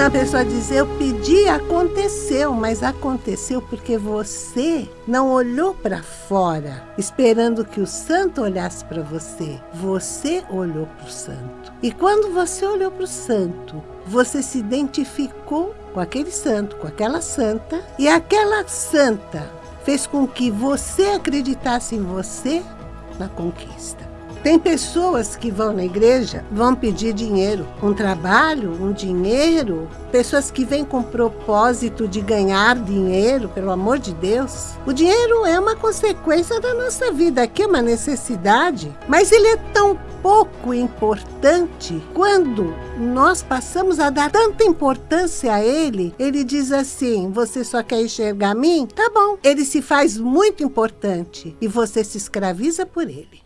Então a pessoa diz: Eu pedi, aconteceu, mas aconteceu porque você não olhou para fora, esperando que o santo olhasse para você. Você olhou para o santo. E quando você olhou para o santo, você se identificou com aquele santo, com aquela santa, e aquela santa fez com que você acreditasse em você na conquista. Tem pessoas que vão na igreja, vão pedir dinheiro, um trabalho, um dinheiro. Pessoas que vêm com propósito de ganhar dinheiro, pelo amor de Deus. O dinheiro é uma consequência da nossa vida, aqui é uma necessidade, mas ele é tão pouco importante quando nós passamos a dar tanta importância a ele. Ele diz assim: Você só quer enxergar a mim? Tá bom. Ele se faz muito importante e você se escraviza por ele.